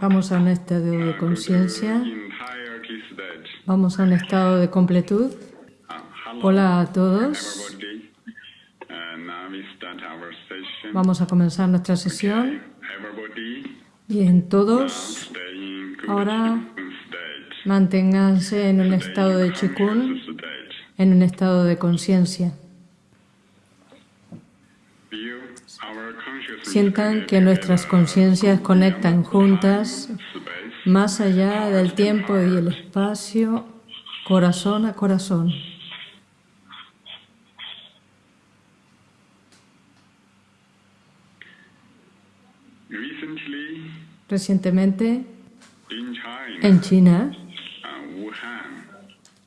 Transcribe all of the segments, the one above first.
Vamos a un estado de to conciencia. Vamos a un estado de completud. Uh, Hola a todos. Uh. Vamos a comenzar nuestra sesión. Bien, todos, Ahora- manténganse en un estado de chikun, en un estado de conciencia. Sientan que nuestras conciencias conectan juntas más allá del tiempo y el espacio, corazón a corazón. Recientemente, en China,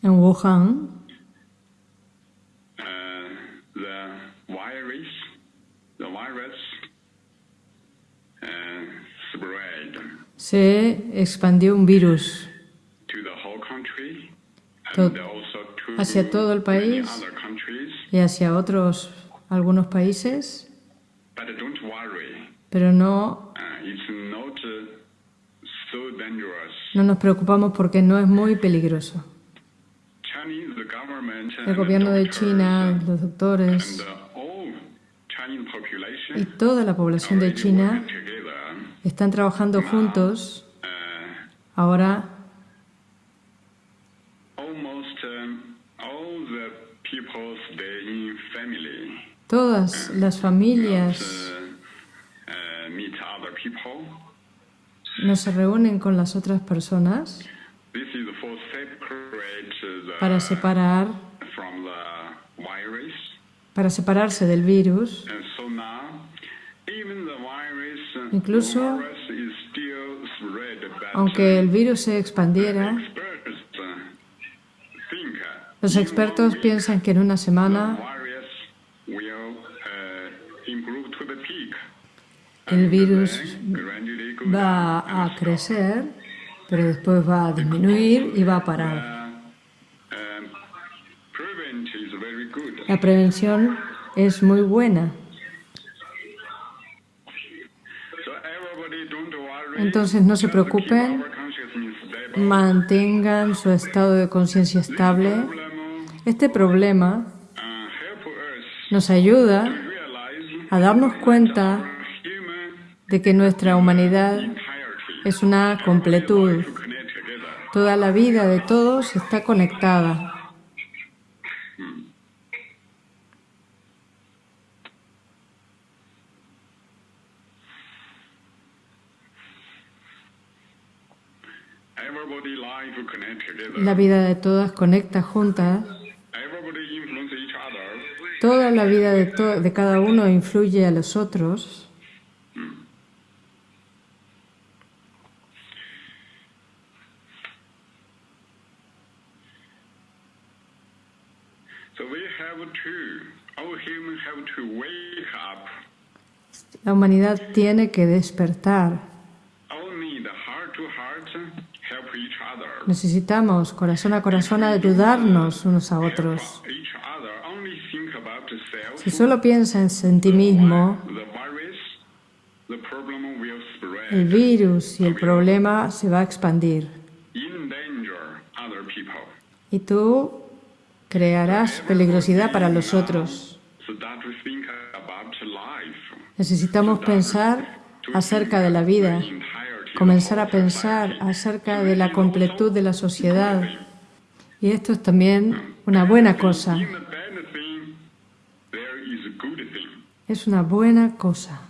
en Wuhan, se expandió un virus to hacia todo el país. y hacia otros, algunos países, pero no, uh, uh, no nos preocupamos porque no es muy peligroso. El gobierno de China, los doctores y toda la población de China. Están trabajando juntos Uh, ahora family. todas las familias Uh, uh, meet other people. no se reúnen con las otras personas para separar, para separarse del virus. Incluso- Aunque el virus se expandiera, uh, uh, los expertos piensan que en una semana uh, el virus va a crecer, pero después va a disminuir y va a parar. Um. La prevención es muy buena. Entonces no se preocupen, mantengan su estado de conciencia estable. Este problema nos ayuda a darnos cuenta de que nuestra humanidad es una completud. Toda la vida de todos está conectada. La vida de todas conecta juntas. Toda la vida de, to- de cada uno influye a los otros. La humanidad tiene que despertar. Necesitamos corazón a corazón ayudarnos unos a otros. Si solo piensas en ti mismo, el virus y el problema se va a expandir. Y tú crearás peligrosidad para los otros. Necesitamos pensar acerca de la vida. Comenzar a pensar acerca de la completud de la sociedad. Y esto es también una buena cosa. Es una buena cosa.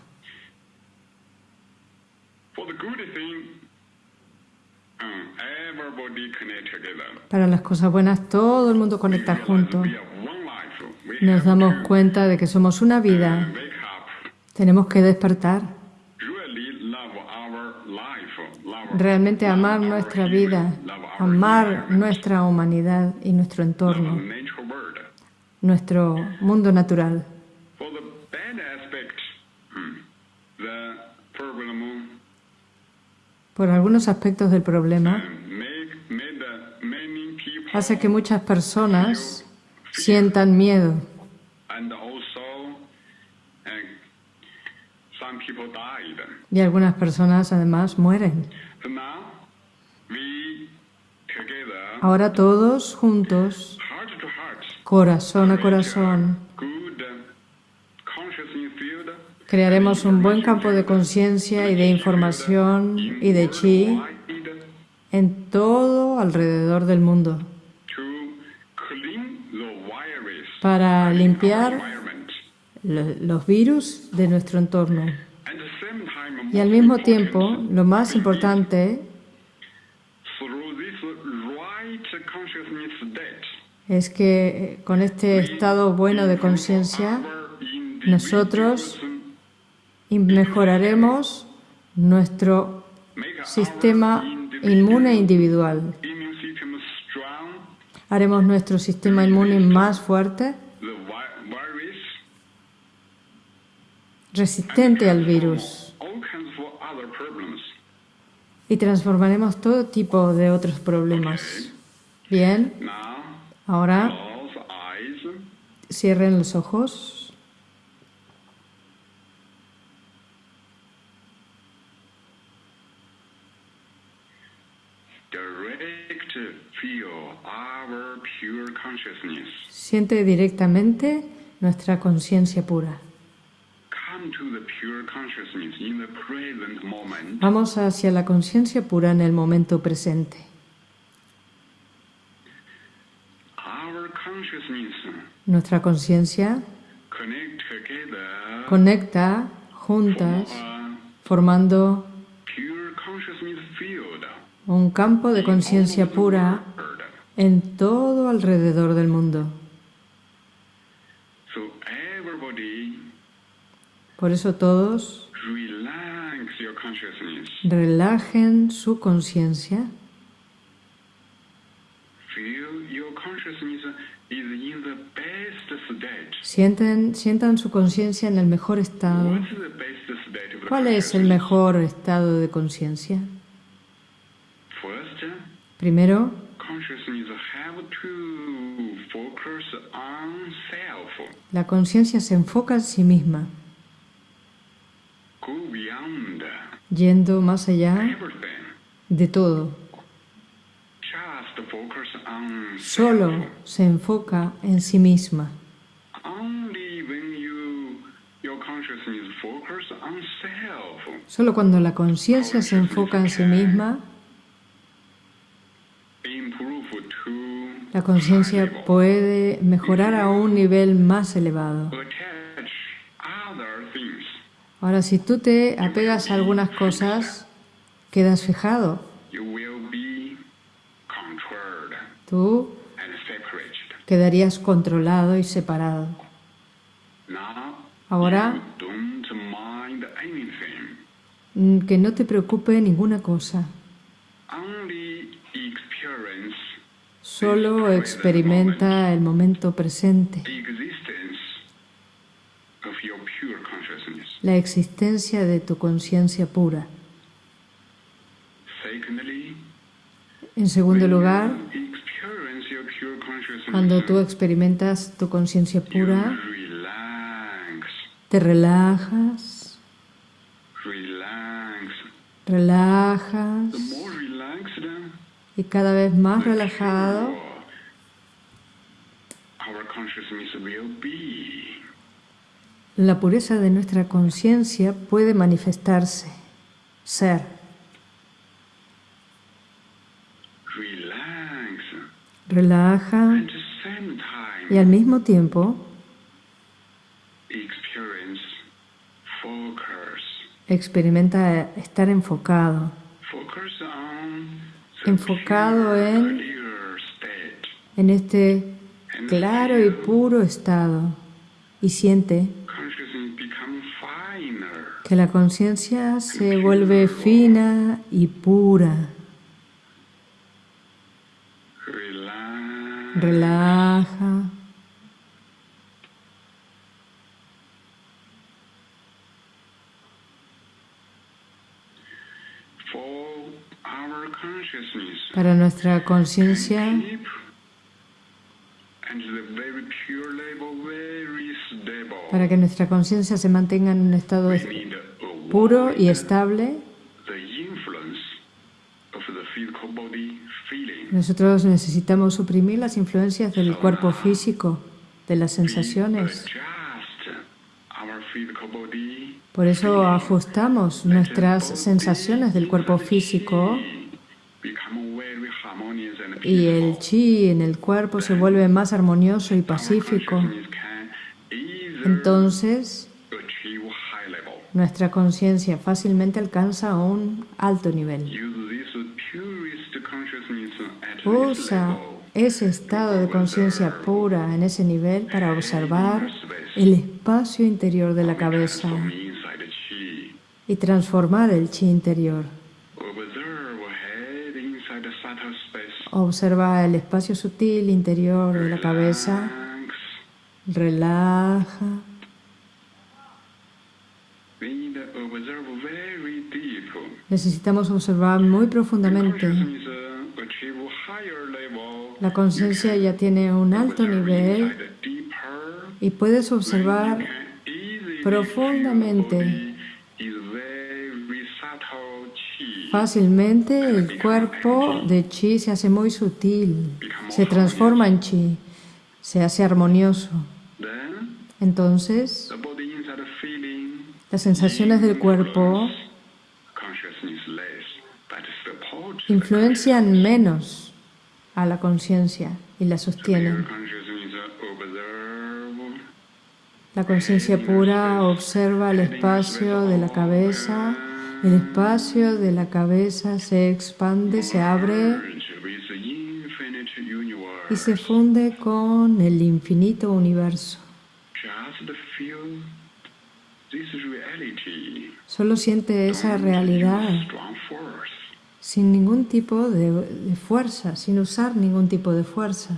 Para las cosas buenas todo el mundo conecta junto. Nos damos cuenta de que somos una vida. Tenemos que despertar. Realmente amar nuestra vida, amar nuestra humanidad y nuestro entorno, nuestro mundo natural. Por algunos aspectos del problema, hace que muchas personas sientan miedo. Y algunas personas además mueren. Ahora todos juntos, corazón a corazón, field. Crearemos un buen campo de conciencia y de información y de chi en todo alrededor del mundo. Para limpiar los virus de nuestro entorno. Y al mismo tiempo, lo más importante es que eh, con este estado bueno de conciencia nosotros mejoraremos nuestro sistema inmune individual. Haremos nuestro sistema inmune más fuerte, resistente al virus, y transformaremos todo tipo de otros problemas. Bien, ahora cierren los ojos. Siente directamente nuestra conciencia pura. Vamos hacia la conciencia pura en el momento presente. Nuestra conciencia conecta juntas formando un campo de conciencia pura en todo alrededor del mundo. Por eso todos relajen su conciencia, sienten, sientan su conciencia en el mejor estado. ¿Cuál es el mejor estado de conciencia? Primero, la conciencia se enfoca en sí misma, yendo más allá de todo. Solo se enfoca en sí misma. Solo cuando la conciencia se enfoca en sí misma, la conciencia puede mejorar a un nivel más elevado. Ahora, si tú te apegas a algunas cosas, quedas fijado. Tú quedarías controlado y separado. Ahora, mm, que no te preocupe ninguna cosa. Solo experimenta el momento presente, la existencia de tu conciencia pura. En segundo lugar, cuando tú experimentas tu conciencia pura, te relajas, relajas y cada vez más relajado, la pureza de nuestra conciencia puede manifestarse, ser. Relaja. Y al mismo tiempo experimenta estar enfocado, Enfocado en- en este claro y puro estado. Y siente. Que la conciencia se vuelve fina y pura. Relaja. Para nuestra conciencia para que nuestra conciencia se mantenga en un estado we es- need a puro y estable, nosotros necesitamos suprimir las influencias del cuerpo físico, de las sensaciones. Por eso ajustamos nuestras sensaciones del cuerpo físico y el chi en el cuerpo se vuelve más armonioso y pacífico. Entonces. Nuestra conciencia fácilmente alcanza un alto nivel. Usa ese estado de conciencia pura en ese nivel para observar el espacio interior de la cabeza y transformar el chi interior. Observa el espacio sutil interior de la cabeza, relaja. Necesitamos observar muy profundamente. La conciencia ya tiene un alto nivel y puedes observar profundamente. Fácilmente el cuerpo de chi se hace muy sutil, se transforma en chi, se hace armonioso. Entonces, las sensaciones del cuerpo influencian menos a la conciencia y la sostienen. La conciencia pura observa el espacio de la cabeza, el espacio de la cabeza se expande, se abre y se funde con el infinito universo. Solo siente esa realidad. Sin ningún tipo de, de fuerza, sin usar ningún tipo de fuerza.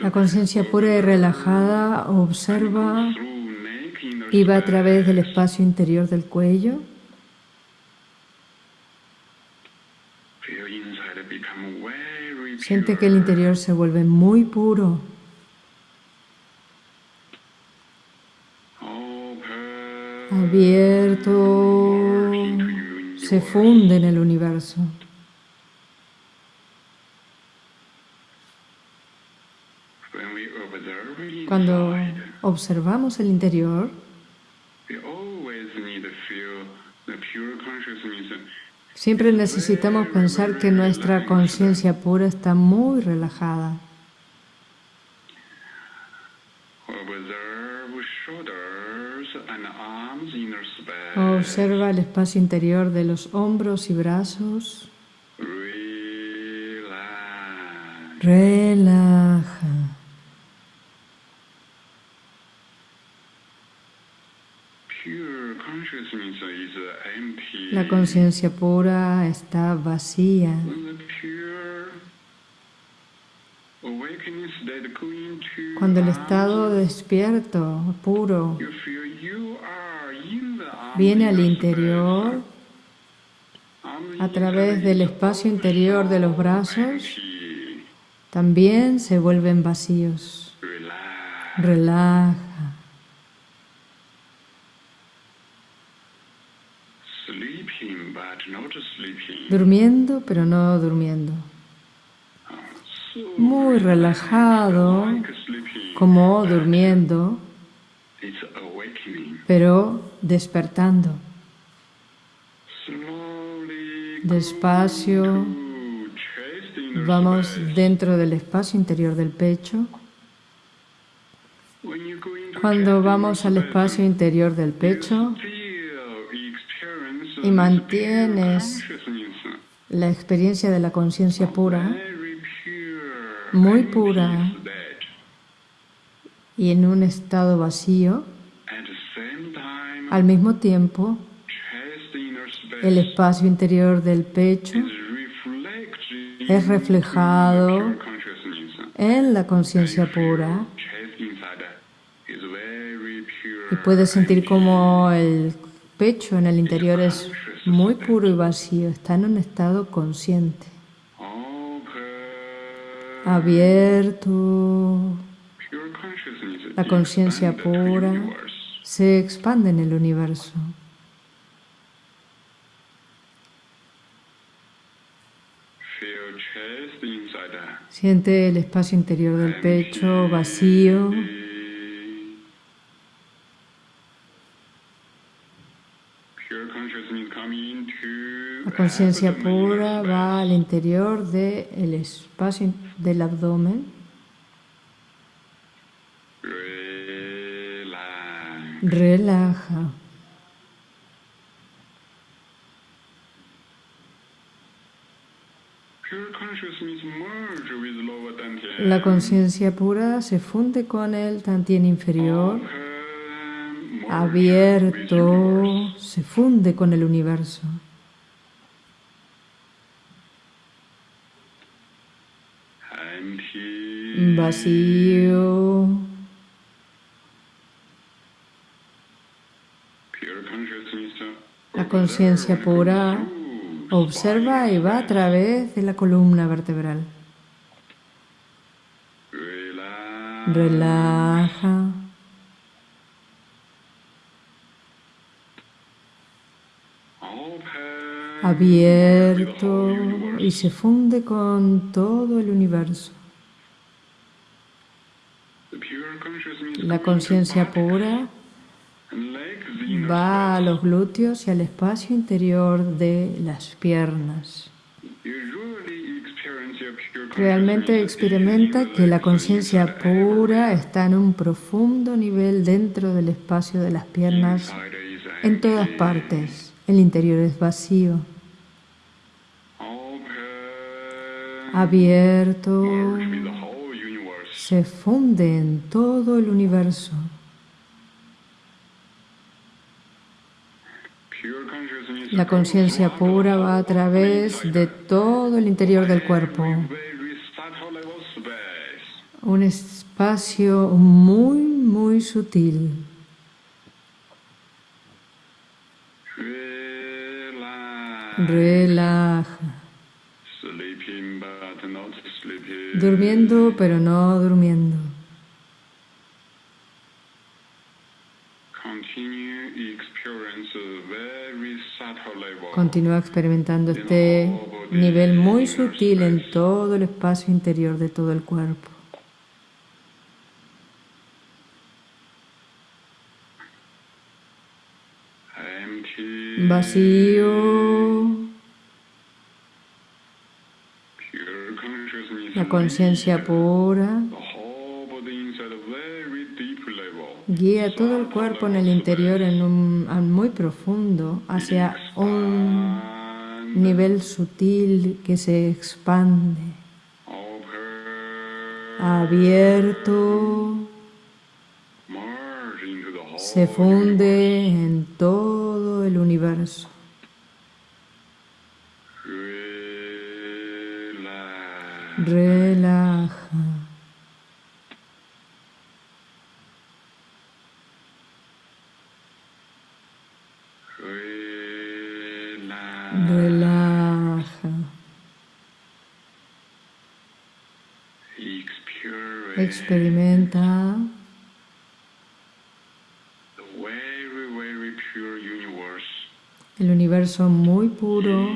La conciencia pura y relajada observa y va a través del espacio interior del cuello. Siente que el interior se vuelve muy puro. Abierto, se funde en el universo. Cuando observamos el interior, siempre necesitamos pensar que nuestra conciencia pura está muy relajada. Observa el espacio interior de los hombros y brazos. Relaja. La conciencia pura está vacía. Cuando el estado despierto, puro, viene al interior a través del espacio interior de los brazos, también se vuelven vacíos. Relaja. Durmiendo, pero no durmiendo. Muy relajado, como durmiendo, pero despertando. Despacio, vamos dentro del espacio interior del pecho. Cuando vamos al espacio interior del pecho y mantienes la experiencia de la conciencia pura Muy pura. y en un estado vacío, al mismo tiempo el espacio interior del pecho es reflejado en la conciencia pura y puedes sentir como el pecho en el interior es muy puro y vacío, está en un estado consciente. Abierto. La conciencia pura se expande en el universo. Siente el espacio interior del pecho vacío. La conciencia pura va al interior del espacio del abdomen. Relaja. La conciencia pura se funde con el tantien inferior, abierto, se funde con el universo. Vacío. La conciencia pura observa y va a través de la columna vertebral. Relaja. Abierto y se funde con todo el universo. La conciencia pura va a los glúteos y al espacio interior de las piernas. Realmente experimenta que la conciencia pura está en un profundo nivel dentro del espacio de las piernas en todas partes. El interior es vacío, abierto, se funde en todo el universo. La conciencia pura va a través de todo el interior del cuerpo. Un espacio muy, muy sutil. Relaja. Durmiendo pero no durmiendo. Continúa experimentando este nivel muy sutil en todo el espacio interior de todo el cuerpo. Vacío. La conciencia pura. Guía todo el cuerpo en el interior en un muy profundo hacia un nivel sutil que se expande, abierto, se funde en todo el universo. Relaja. Relaja. Experimenta el universo muy puro,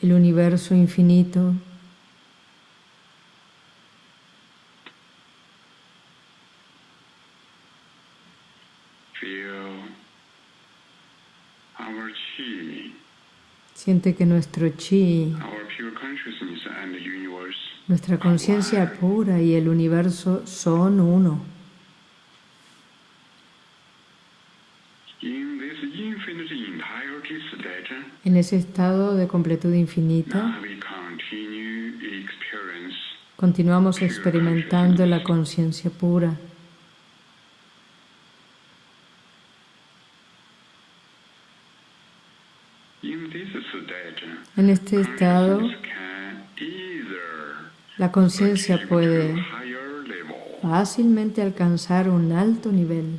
el universo infinito. Siente que nuestro chi, nuestra conciencia pura y el universo son uno. En ese estado de completud infinita, continuamos experimentando la conciencia pura. En este estado, la conciencia puede fácilmente alcanzar un alto nivel.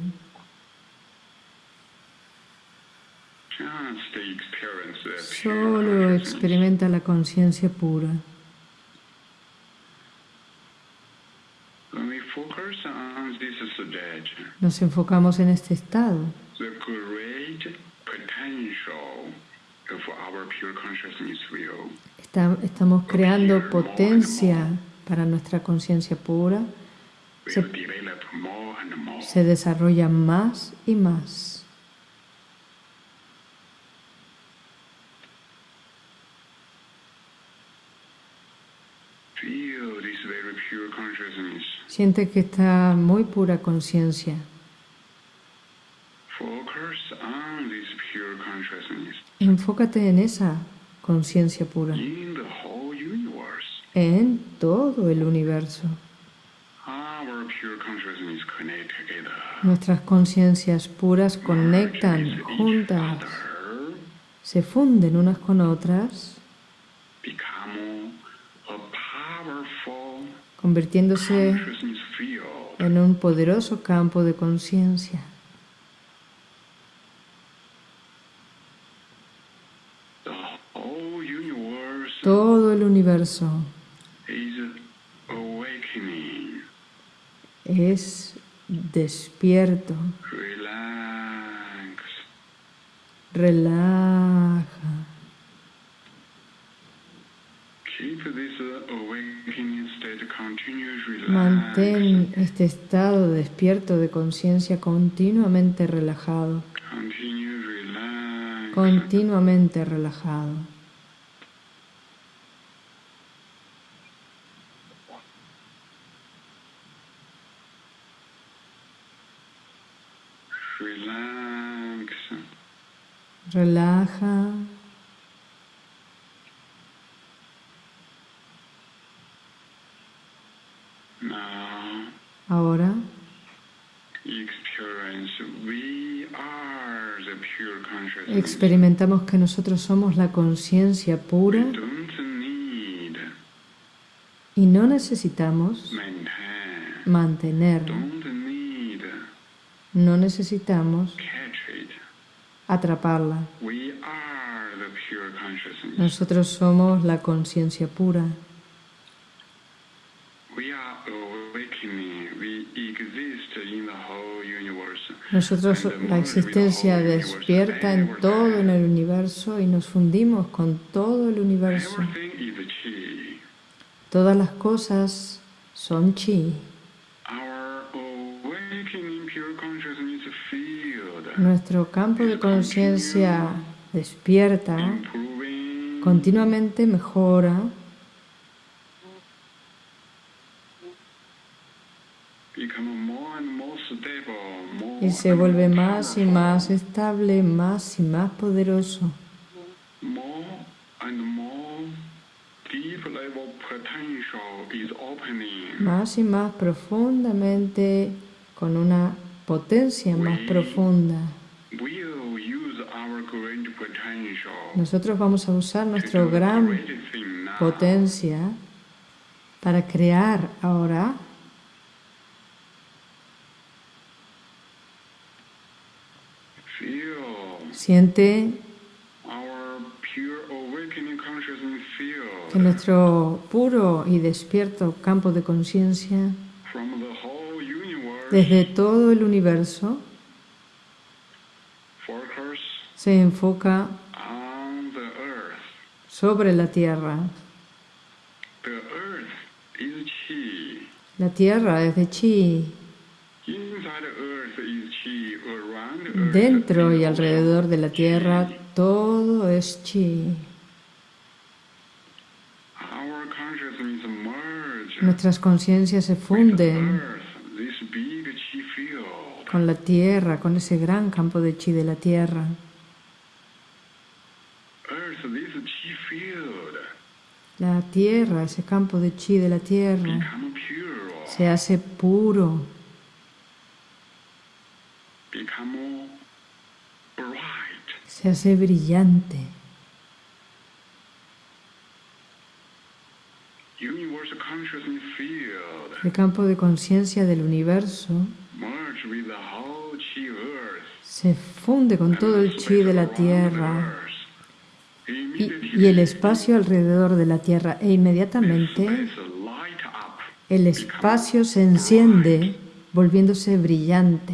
Solo experimenta la conciencia pura. Nos enfocamos en este estado. Estamos creando potencia para nuestra conciencia pura. Se- desarrolla más y más. Siente que está muy pura conciencia. Enfócate en esa conciencia pura, en todo el universo. Nuestras conciencias puras conectan juntas, se funden unas con otras, convirtiéndose en un poderoso campo de conciencia. El universo es despierto, Relax. relaja. Mantén este estado despierto de conciencia continuamente relajado, continuamente relajado. Relaja. Ahora. Experimentamos que nosotros somos la conciencia pura y no necesitamos mantener, no necesitamos. Atraparla. Nosotros somos la conciencia pura. Nosotros la existencia despierta en todo en el universo y nos fundimos con todo el universo. Todas las cosas son chi. Nuestro campo de conciencia despierta continuamente mejora y se vuelve más y más estable, más y más poderoso. Más y más profundamente, con una potencia más profunda. Nosotros vamos a usar do gran potencia para crear ahora Siente que nuestro puro y despierto campo de conciencia desde todo el universo se enfoca sobre la Tierra. La Tierra es de chi. Dentro y alrededor de la Tierra todo es chi. Nuestras conciencias se funden con la Tierra, con ese gran campo de chi de la Tierra. La Tierra, ese campo de chi de la Tierra, se hace puro, se hace brillante. El campo de conciencia del universo se funde con todo el chi de la Tierra y, y el espacio alrededor de la Tierra. E inmediatamente el espacio se enciende volviéndose brillante.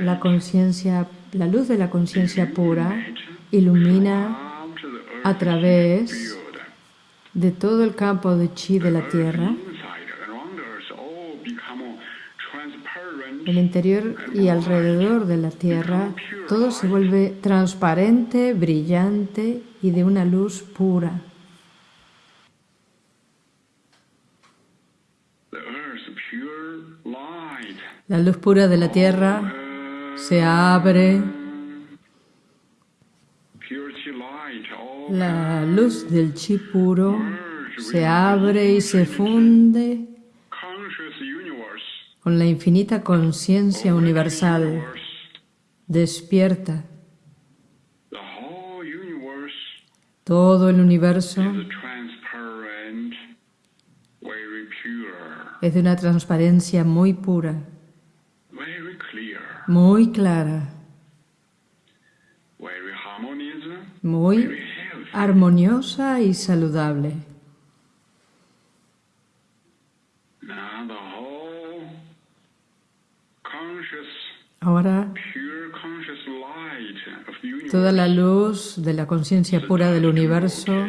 La conciencia, la luz de la conciencia pura ilumina a través de todo el campo de chi de la tierra el interior y alrededor de la Tierra, todo se vuelve transparente, brillante y de una luz pura. La luz pura de la Tierra se abre. La luz del chi puro se abre y se funde con la infinita conciencia universal, despierta. Todo el universo es de una transparencia muy pura, muy clara, muy armoniosa y saludable. Ahora, toda la luz de la conciencia pura del universo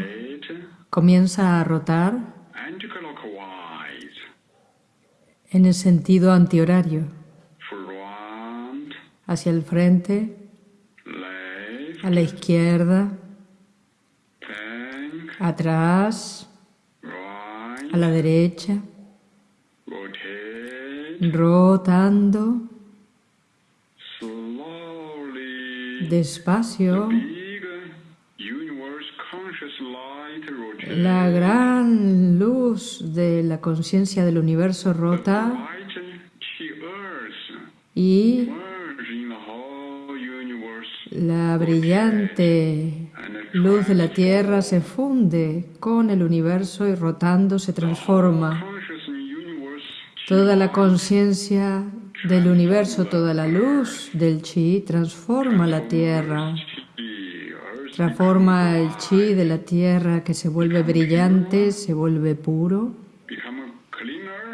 comienza a rotar en el sentido antihorario, hacia el frente, a la izquierda, atrás, a la derecha, rotando despacio. La gran luz de la conciencia del universo rota y la brillante luz de la Tierra se funde con el universo y rotando se transforma. Toda la conciencia del universo, toda la luz del chi transforma la tierra, transforma el chi de la tierra que se vuelve brillante, se vuelve puro,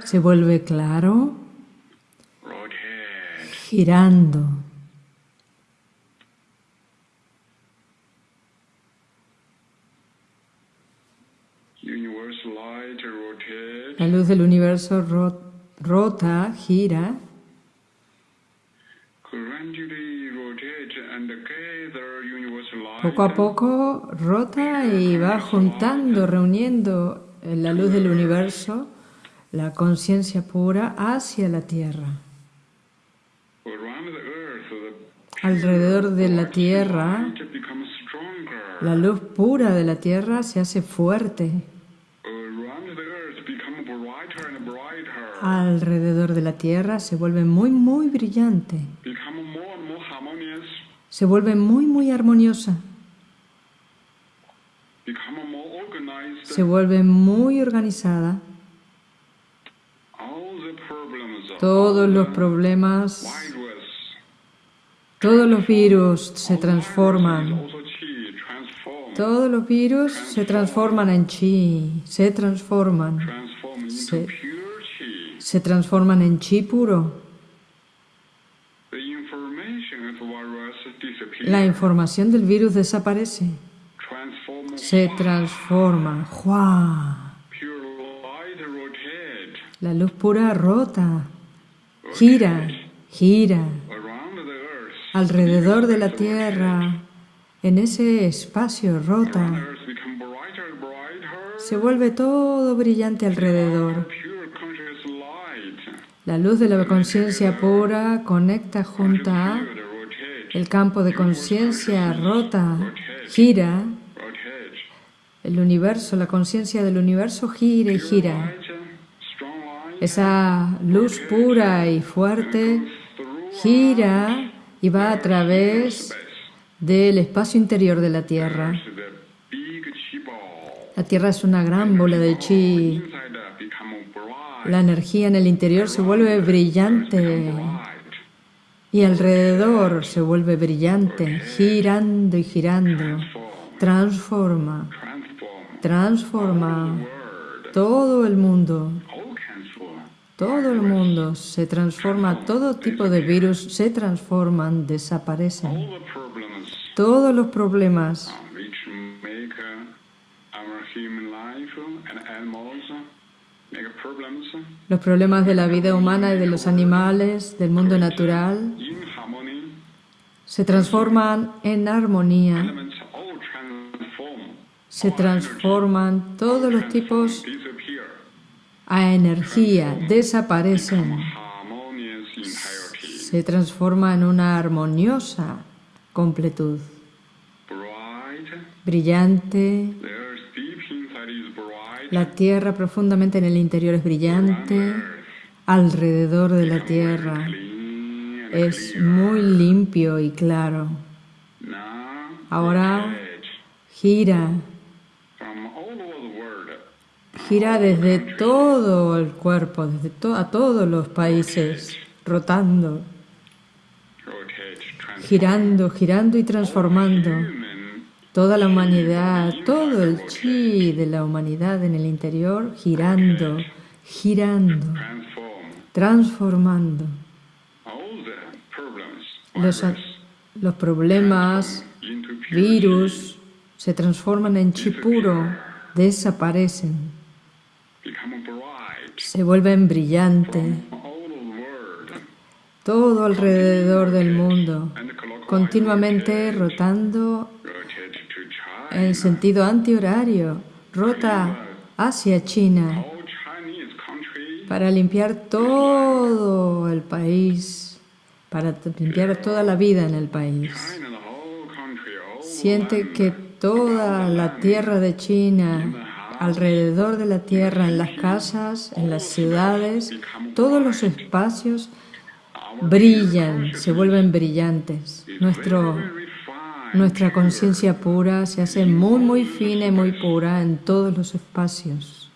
se vuelve claro, girando. La luz del universo rota, gira poco a poco rota y va juntando, reuniendo la luz del universo, la conciencia pura hacia la Tierra. Alrededor de la Tierra, la luz pura de la Tierra se hace fuerte. Alrededor de la Tierra se vuelve muy, muy brillante se vuelve muy, muy armoniosa. Se vuelve muy organizada. Todos los problemas, todos los virus se transforman. Todos los virus se transforman en chi, se transforman. Se, se transforman en chi puro. la información del virus desaparece, se transforma. La luz pura rota, gira, gira alrededor de la Tierra, en ese espacio rota. Se vuelve todo brillante alrededor. La luz de la conciencia pura conecta junto a el campo de conciencia rota, gira, el universo, la conciencia del universo gira y gira. Esa luz pura y fuerte gira y va a través del espacio interior de la Tierra. La Tierra es una gran bola de chi. La energía en el interior se vuelve brillante y alrededor se vuelve brillante, girando y girando, transforma, transforma todo el mundo, Todo el mundo se transforma, todo tipo de virus se transforman, desaparecen. Todos los problemas Los problemas de la vida humana y de los animales, del mundo natural, se transforman en armonía, se transforman todos los tipos a energía, desaparecen, se transforma en una armoniosa completud, brillante, la tierra profundamente en el interior es brillante, alrededor de la tierra es muy limpio y claro. Ahora gira Gira desde todo el cuerpo, desde a todos los países, rotando, girando, girando y transformando. Toda la humanidad, todo el chi de la humanidad en el interior, girando, girando, transform. transformando. Los, los problemas, virus, se transforman en chi puro, desaparecen. Se vuelven brillantes. Todo alrededor del mundo, continuamente rotando en sentido antihorario, rota hacia China para limpiar todo el país, para limpiar toda la vida en el país. Siente que toda la tierra de China, alrededor de la tierra, en las casas, en las ciudades, todos los espacios brillan, se vuelven brillantes. Nuestra conciencia pura se hace muy, muy fina y muy pura en todos los espacios.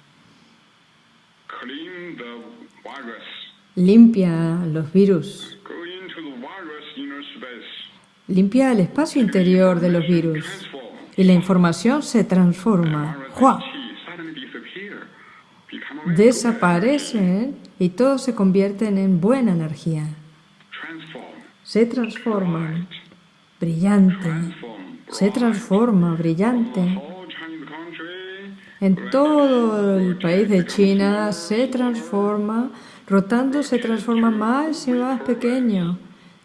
Limpia los virus, limpia el espacio interior de los virus y la información se transforma. ¡Jua! Desaparecen y todos se convierten en buena energía. Se transforman. Brillante. Se transforma, brillante. En todo el país de China se transforma, rotando se transforma más y más pequeño.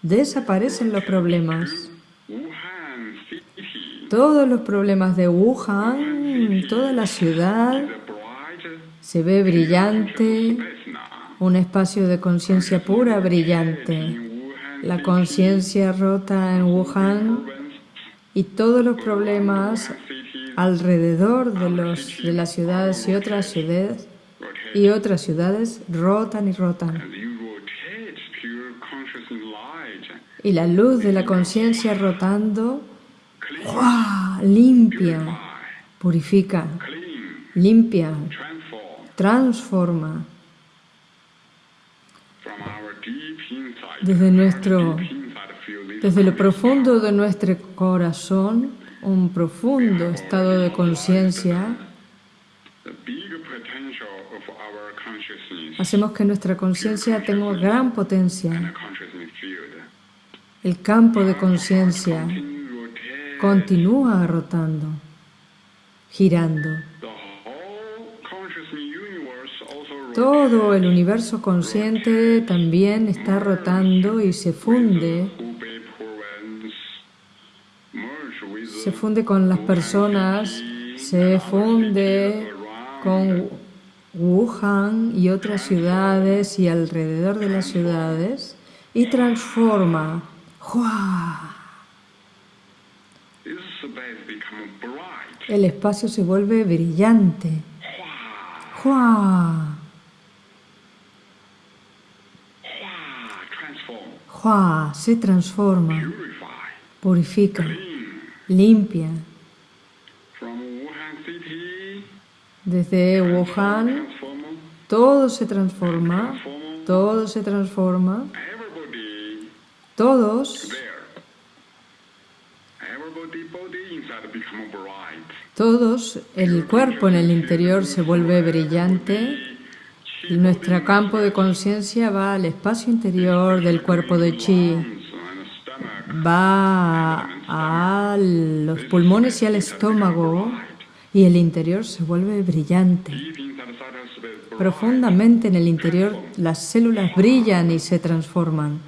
Desaparecen los problemas. Todos los problemas de Wuhan, toda la ciudad, se ve brillante, un espacio de conciencia pura brillante. La conciencia rota en Wuhan y todos los problemas alrededor de, los, de las ciudades y otras ciudades y otras ciudades rotan y rotan. Y la luz de la conciencia rotando limpia, purifica, limpia. Transforma. Desde nuestro, desde lo profundo de nuestro corazón, un profundo estado de conciencia, hacemos que nuestra conciencia tenga gran potencia. El campo de conciencia continúa rotando, girando. Todo el universo consciente también está rotando y se funde, se funde con las personas, se funde con Wuhan y otras ciudades y alrededor de las ciudades y transforma. ¡Jua! El espacio se vuelve brillante. ¡Jua! Se transforma, purifica, limpia. Desde Wuhan todo se transforma, todo se transforma, todos, todos, el cuerpo en el interior se vuelve brillante, Nuestro campo de conciencia va al espacio interior del cuerpo de chi, va a los pulmones y al estómago y el interior se vuelve brillante. Profundamente en el interior las células brillan y se transforman.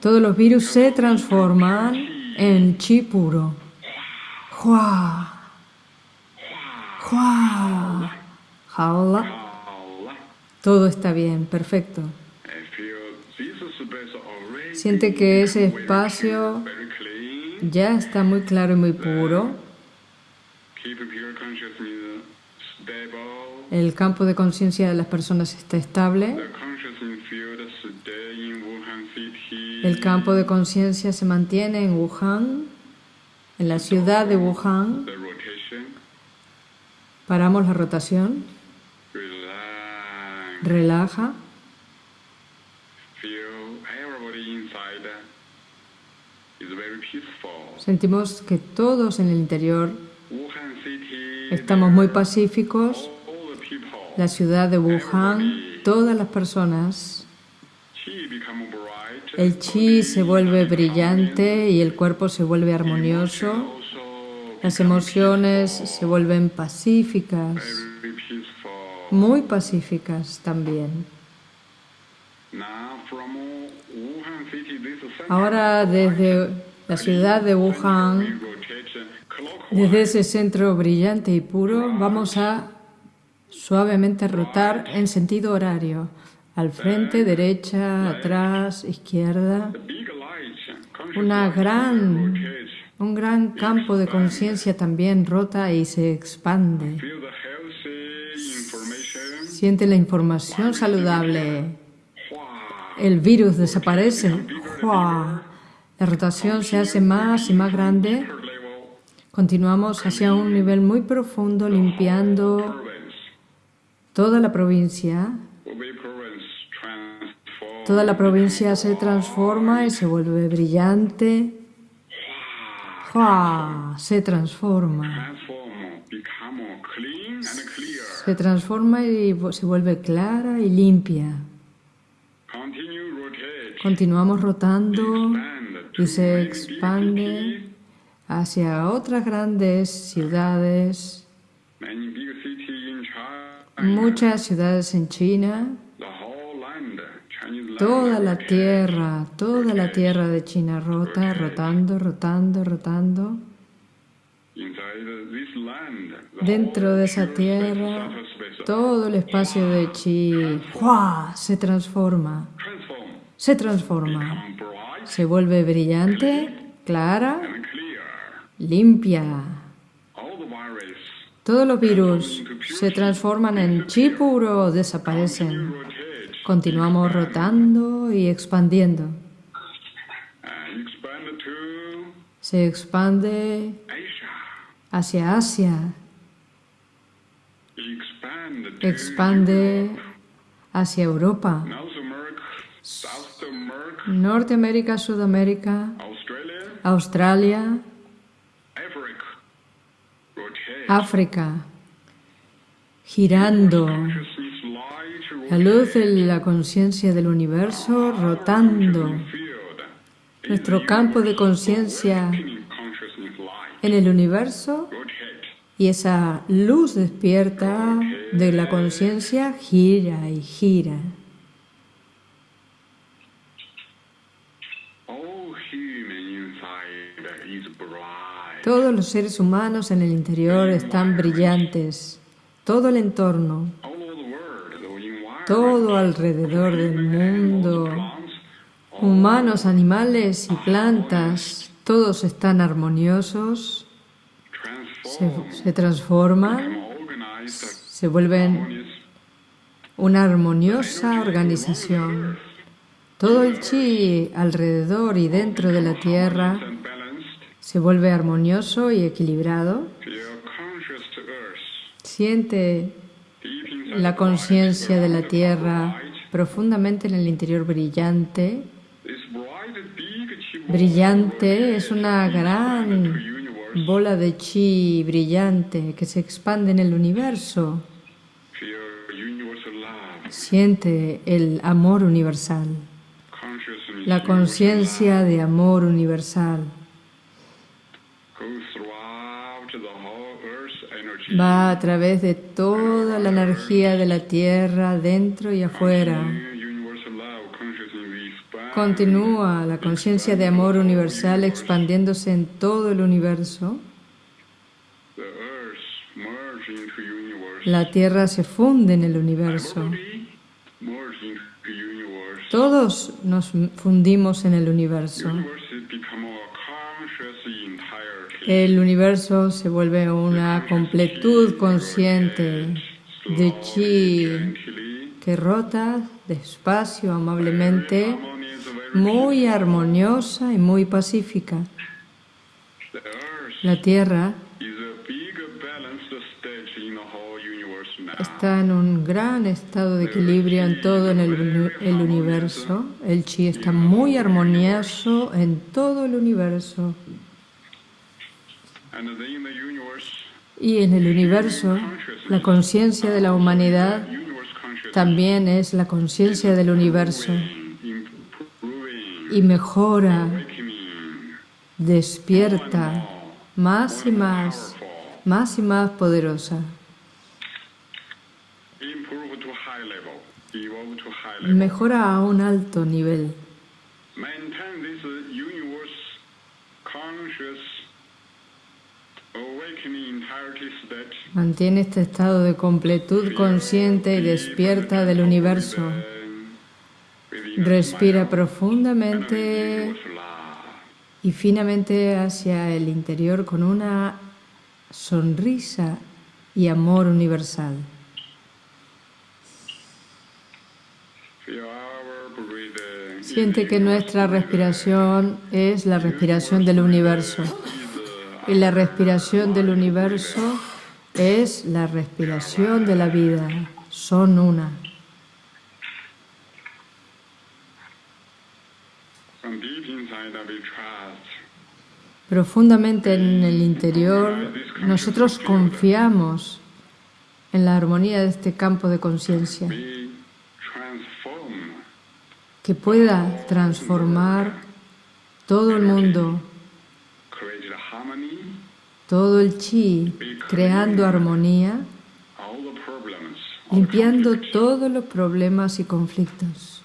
Todos los virus se transforman en chi puro. Todo está bien, perfecto. Siente que ese espacio ya está muy claro y muy puro. El campo de conciencia de las personas está estable. El campo de conciencia se mantiene en Wuhan, en la ciudad de Wuhan. Paramos la rotación. Relaja. Sentimos que todos en el interior estamos muy pacíficos. La ciudad de Wuhan, todas las personas, el chi se vuelve brillante y el cuerpo se vuelve armonioso. Las emociones se vuelven pacíficas, muy pacíficas también. Ahora desde la ciudad de Wuhan, desde ese centro brillante y puro, vamos a suavemente rotar en sentido horario, al frente, derecha, atrás, izquierda. Una gran un gran campo de conciencia también rota y se expande. Siente la información saludable. El virus desaparece. La rotación se hace más y más grande. Continuamos hacia un nivel muy profundo, limpiando toda la provincia. Toda la provincia se transforma y se vuelve brillante se transforma. Se transforma y se vuelve clara y limpia. Continuamos rotando y se expande hacia otras grandes ciudades, muchas ciudades en China, Toda la tierra, toda la tierra de China rota, rotando, rotando, rotando. Dentro de esa tierra, todo el espacio de Chi se transforma, se transforma, se vuelve brillante, clara, limpia. Todos los virus se transforman en chi puro, desaparecen. Continuamos rotando y expandiendo. Se expande hacia Asia. Expande hacia Europa. Norteamérica, Sudamérica, Australia, África, girando la luz de la conciencia del universo rotando nuestro campo de conciencia en el universo y esa luz despierta de la conciencia gira y gira. Todos los seres humanos en el interior están brillantes, todo el entorno todo alrededor del mundo, humanos, animales y plantas, todos están armoniosos, se, transforman, se vuelven una armoniosa organización. Todo el chi alrededor y dentro de la Tierra se vuelve armonioso y equilibrado. Siente la conciencia de la Tierra profundamente en el interior brillante. Brillante es una gran bola de chi brillante que se expande en el universo. Siente el amor universal, la conciencia de amor universal. Va a través de toda la energía de la Tierra, dentro y afuera. Continúa la conciencia de amor universal expandiéndose en todo el universo. La Tierra se funde en el universo. Todos nos fundimos en el universo. El universo se vuelve una completud consciente de chi que rota despacio, amablemente, muy armoniosa y muy pacífica. La Tierra está en un gran estado de equilibrio en todo el, el universo. El chi está muy armonioso en todo el universo. Y en el universo, la conciencia de la humanidad también es la conciencia del universo. y mejora, despierta más y más, más y más poderosa. Mejora a un alto nivel. Mantiene este estado de completud consciente y despierta del universo. Respira profundamente y finamente hacia el interior con una sonrisa y amor universal. Siente que nuestra respiración es la respiración del universo. Y la respiración del universo es la respiración de la vida. Son una. Profundamente en el interior, nosotros confiamos en la armonía de este campo de conciencia que pueda transformar todo el mundo, todo el chi, creando armonía, limpiando todos los problemas y conflictos.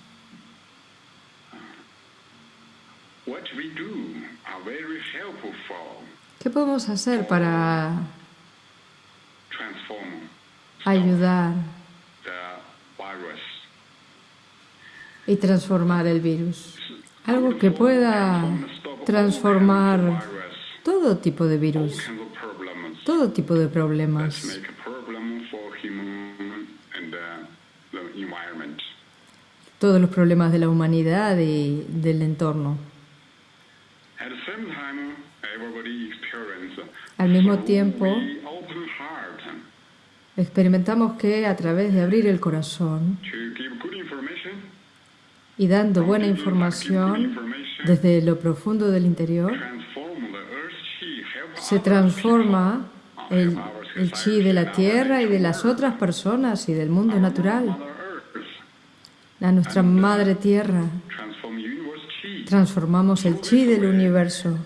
¿Qué podemos hacer para ayudar y transformar el virus? Algo que pueda transformar todo tipo de virus, todo tipo de problemas. Todos los problemas de la humanidad y del entorno. Al mismo tiempo, experimentamos que a través de abrir el corazón y dando buena información desde lo profundo del interior, se transforma el, chi de la tierra y de las otras personas y del mundo natural. A nuestra madre tierra. transformamos el chi del universo.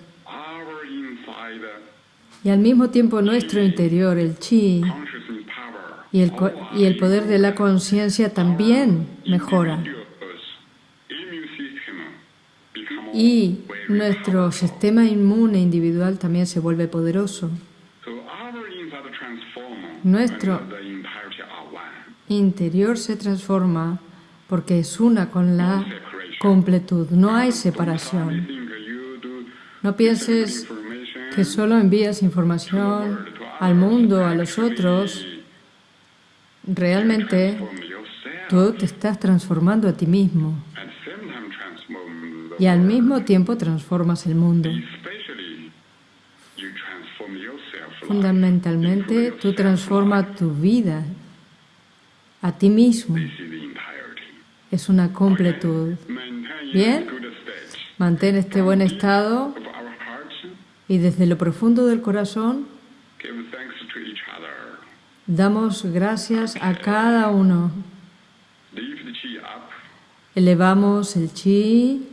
Y al mismo tiempo nuestro interior, el chi. Y el, y el poder de la conciencia también mejora. Y nuestro sistema inmune individual también se vuelve poderoso. Nuestro interior se transforma porque es una con la completud. No hay separación. No pienses que solo envías información al mundo, a los otros, realmente tú te estás transformando a ti mismo y al mismo tiempo transformas el mundo. Fundamentalmente, tú transformas tu vida a ti mismo. Es una completud. Bien, mantén este buen estado Y desde lo profundo del corazón damos gracias a cada uno. Elevamos el chi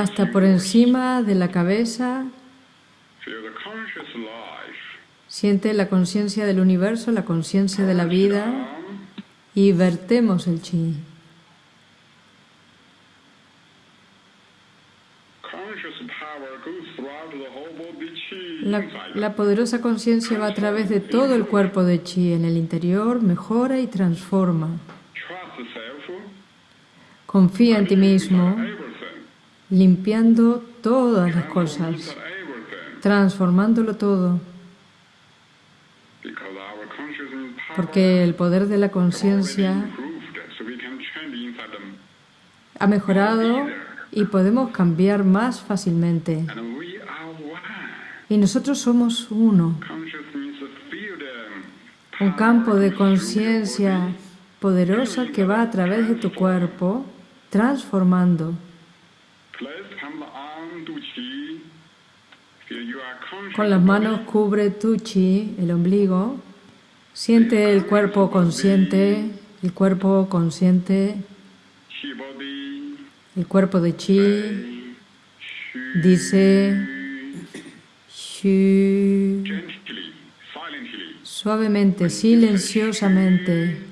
hasta por encima de la cabeza. Siente la conciencia del universo, la conciencia de la vida. y vertemos el chi. La, poderosa conciencia va a través de todo el cuerpo de chi en el interior, mejora y transforma. Confía en ti mismo, limpiando todas las cosas, transformándolo todo. Porque el poder de la conciencia ha mejorado y podemos cambiar más fácilmente. Y nosotros somos uno. Un campo de conciencia poderosa que va a través de tu cuerpo, transformando. Con las manos cubre tu chi, el ombligo. Siente el cuerpo consciente, el cuerpo consciente, el cuerpo de chi. Dice suavemente, silenciosamente.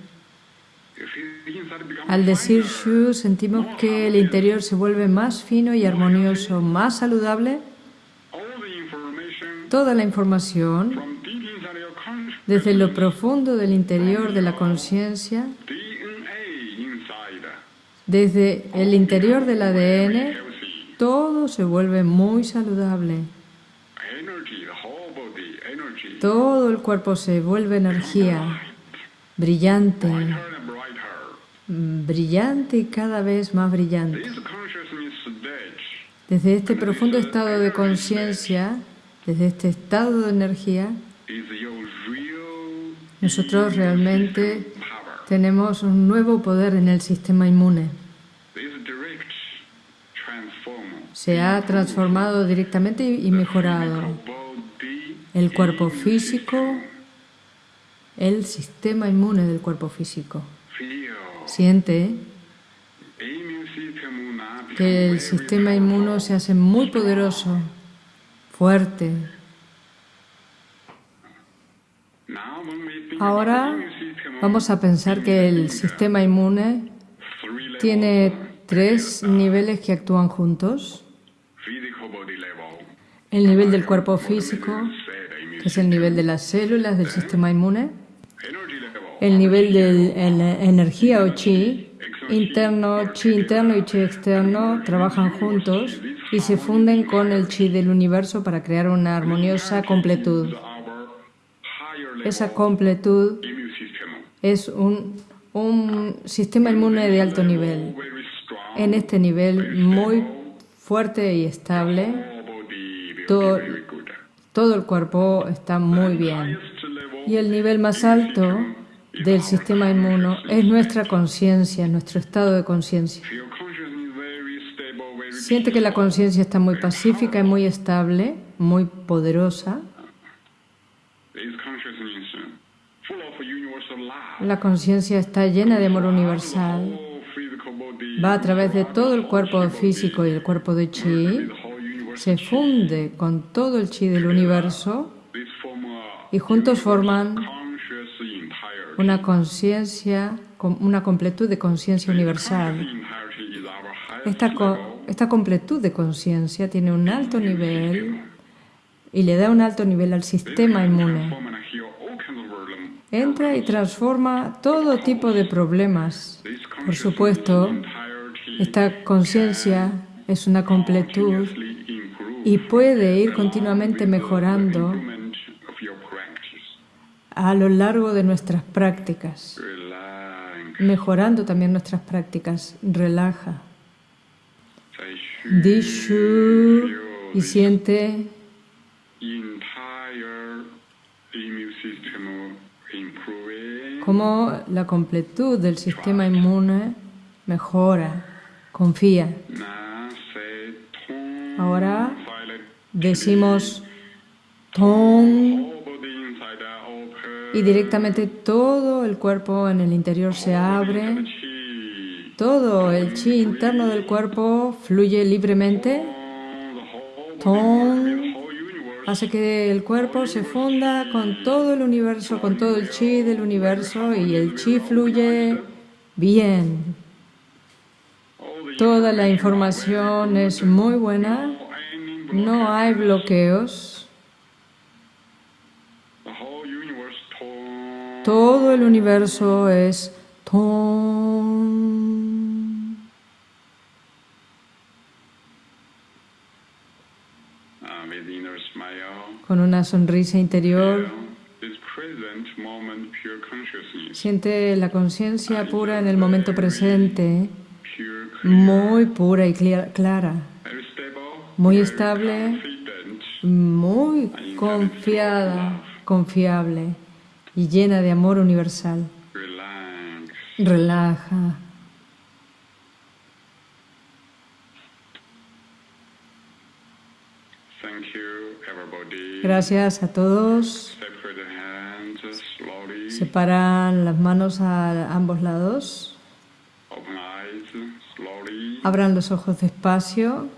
Al decir Shu, sentimos que el interior se vuelve más fino y armonioso, más saludable. Toda la información desde lo profundo del interior de la conciencia, desde el interior del ADN, todo se vuelve muy saludable. Todo el cuerpo se vuelve energía, brillante, brillante y cada vez más brillante. Desde este profundo estado de conciencia, desde este estado de energía, nosotros realmente tenemos un nuevo poder en el sistema inmune. Se ha transformado directamente y mejorado el cuerpo físico, el sistema inmune del cuerpo físico. Siente que el sistema inmune se hace muy poderoso, fuerte. Ahora vamos a pensar que el sistema inmune tiene tres niveles que actúan juntos. El nivel del cuerpo físico, es el nivel de las células del sistema inmune, el nivel de energía o chi interno, chi interno y chi externo trabajan juntos y se funden con el chi del universo para crear una armoniosa completud. Esa completud es un, un sistema inmune de alto nivel. En este nivel muy fuerte y estable, todo, todo el cuerpo está muy bien. Y el nivel más alto del sistema inmuno es nuestra conciencia, nuestro estado de conciencia. Siente que la conciencia está muy pacífica y muy estable, muy poderosa. La conciencia está llena de amor universal. Va a través de todo el cuerpo físico y el cuerpo de chi se funde con todo el chi del universo y juntos forman una conciencia, una completud de conciencia universal. Esta, esta completud de conciencia tiene un alto nivel y le da un alto nivel al sistema inmune. Entra y transforma todo tipo de problemas. Por supuesto, esta conciencia es una completud y puede ir continuamente mejorando a lo largo de nuestras prácticas, mejorando también nuestras prácticas. Relaja. Dishu y siente como la completud del sistema inmune mejora, confía. Ahora decimos Tong y directamente todo el cuerpo en el interior se abre, todo el chi interno del cuerpo fluye libremente. Tong hace que el cuerpo se funda con todo el universo, con todo el chi del universo y el chi fluye bien. Toda la información es muy buena, no hay bloqueos. Todo el universo es Tom. Con una sonrisa interior, siente la conciencia pura en el momento presente, muy pura y clara, muy estable, muy confiada, confiable y llena de amor universal. Relaja. Gracias a todos. Separan las manos a ambos lados. Abran los ojos despacio.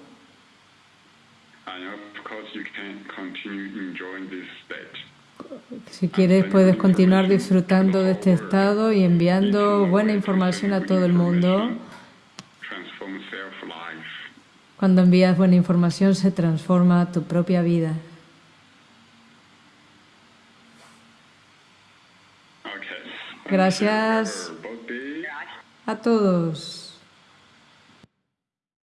Si quieres, puedes continuar disfrutando de este estado y enviando buena información a todo el mundo. Cuando envías buena información se transforma tu propia vida. Gracias a todos.